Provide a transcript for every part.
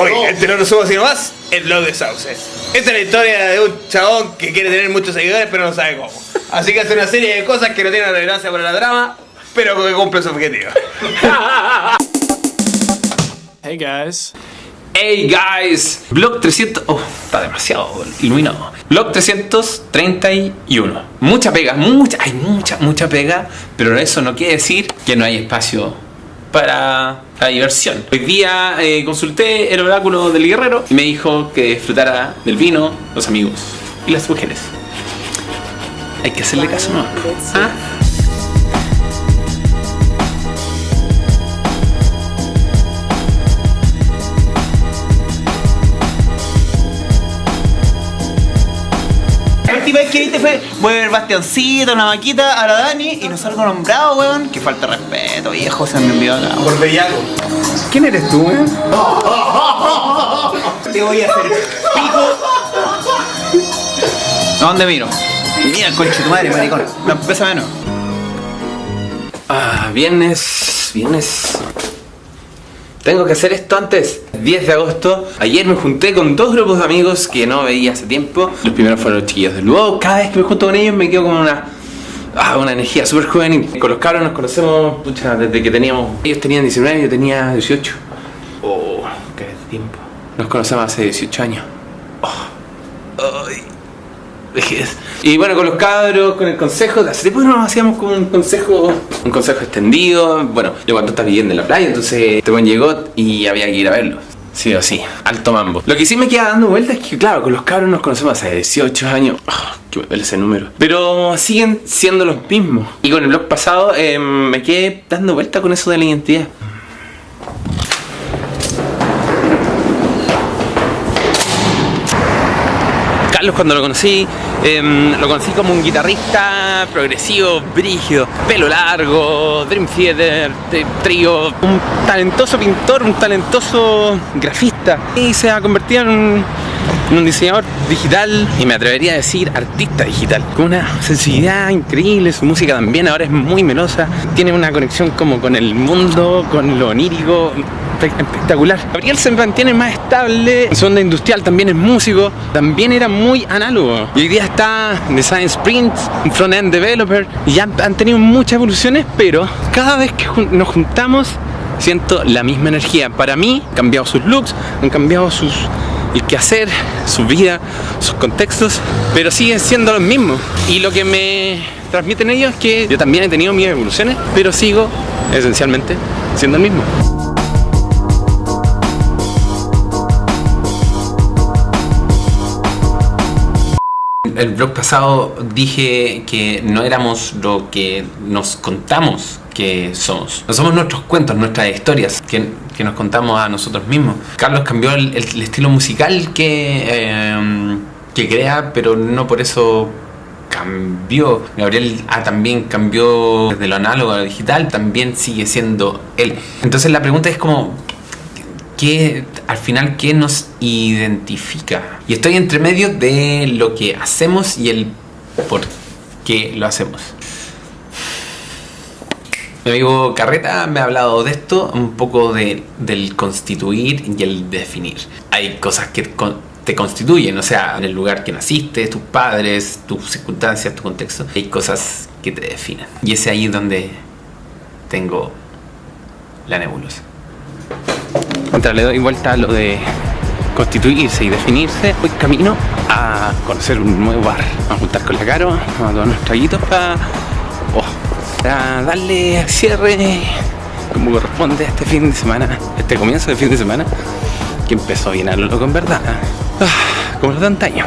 Hoy, este no lo subo así nomás, el blog de Sauce. Esta es la historia de un chabón que quiere tener muchos seguidores pero no sabe cómo. Así que hace una serie de cosas que no tienen relevancia para la drama, pero que cumple su objetivo. Hey guys. Hey guys, Blog 300... Oh, está demasiado iluminado. Blog 331. Mucha pega, mucha, hay mucha, mucha pega, pero eso no quiere decir que no hay espacio para la diversión. Hoy día eh, consulté el oráculo del guerrero y me dijo que disfrutara del vino, los amigos y las mujeres. Hay que hacerle caso, ¿no? ¿Ah? Última vez que viste fue, voy a ver Bastiancito, una vaquita, a la Dani y no salgo nombrado, weón. Que falta de respeto, viejo, se me envió acá. Por bellaco. ¿Quién eres tú, eh? Te voy a hacer pico. ¿A dónde miro? Mira el conche tu madre, maricón. La pesa menos. Ah, viernes, viernes. Tengo que hacer esto antes. 10 de agosto. Ayer me junté con dos grupos de amigos que no veía hace tiempo. Los primeros fueron los chiquillos del luego Cada vez que me junto con ellos me quedo con una. Ah, una energía súper juvenil. Con los nos conocemos pucha, desde que teníamos. Ellos tenían 19 y yo tenía 18. Oh, qué tiempo. Nos conocemos hace 18 años. Oh. Ay. Y bueno, con los cabros, con el consejo, hace tiempo nos hacíamos como un consejo, un consejo extendido. Bueno, yo cuando estaba viviendo en la playa, entonces este buen llegó y había que ir a verlo. Sí o sí, alto mambo. Lo que sí me queda dando vueltas es que, claro, con los cabros nos conocemos hace 18 años. Ah, que me duele ese número. Pero siguen siendo los mismos. Y con el blog pasado eh, me quedé dando vueltas con eso de la identidad. Carlos cuando lo conocí, em, lo conocí como un guitarrista progresivo, brígido, pelo largo, Dream Theater, trío, un talentoso pintor, un talentoso grafista. Y se ha convertido en un, un diseñador digital y me atrevería a decir artista digital, con una sensibilidad increíble, su música también ahora es muy melosa, tiene una conexión como con el mundo, con lo onírico, espe- espectacular. Gabriel se mantiene más estable, en su onda industrial también es músico, también era muy análogo. Y hoy día está Design Sprint, front-end developer, y ya han, tenido muchas evoluciones, pero cada vez que nos juntamos siento la misma energía. Para mí, han cambiado sus looks, han cambiado sus el quehacer, su vida, sus contextos, pero siguen siendo los mismos. Y lo que me transmiten ellos es que yo también he tenido mis evoluciones, pero sigo esencialmente siendo el mismo. El blog pasado dije que no éramos lo que nos contamos que somos. No somos nuestros cuentos, nuestras historias que, que nos contamos a nosotros mismos. Carlos cambió el, el- el estilo musical que, eh, que crea, pero no por eso cambió. Gabriel ah, también cambió desde lo análogo a lo digital, también sigue siendo él. Entonces la pregunta es como, ¿qué, al final, ¿qué nos identifica? Y estoy entre medio de lo que hacemos y el por qué lo hacemos. Mi amigo Carreta me ha hablado de esto, un poco de, del constituir y el definir. Hay cosas que te constituyen, o sea, en el lugar que naciste, tus padres, tus circunstancias, tu contexto. Hay cosas que te definen. Y es ahí donde tengo la nebulosa. Mientras le doy vuelta a lo de constituirse y definirse, voy camino a conocer un nuevo bar. Vamos a juntar con la Caro, vamos a tomar unos traguitos para, para darle cierre como corresponde a este fin de semana, este comienzo de fin de semana, que empezó bien a lo loco en verdad. Ah, como los de antaño.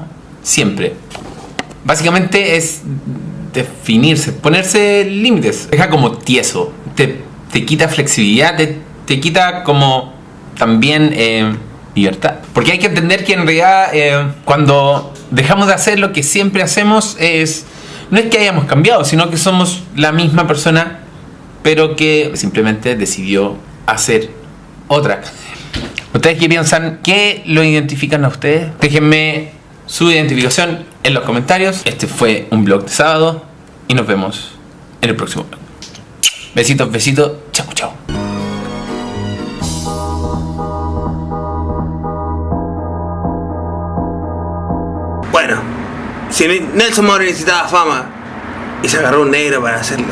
siempre. Básicamente es definirse, ponerse límites. Deja como tieso. Te, te quita flexibilidad, te, te quita como también eh, libertad. Porque hay que entender que en realidad eh, cuando dejamos de hacer lo que siempre hacemos es... No es que hayamos cambiado, sino que somos la misma persona, pero que simplemente decidió hacer otra. ¿Ustedes qué piensan? ¿Qué lo identifican a ustedes? Déjenme su identificación en los comentarios. Este fue un blog de sábado y nos vemos en el próximo blog. Besitos, besitos. Chao, chao. Bueno, si Nelson Mauro necesitaba fama y se agarró un negro para hacerlo,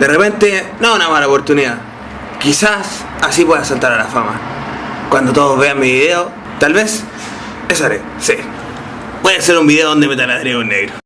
de repente no es una mala oportunidad. Quizás así pueda saltar a la fama. Cuando todos vean mi video, tal vez eso haré, sí. Voy a hacer un video donde me taladreo un negro.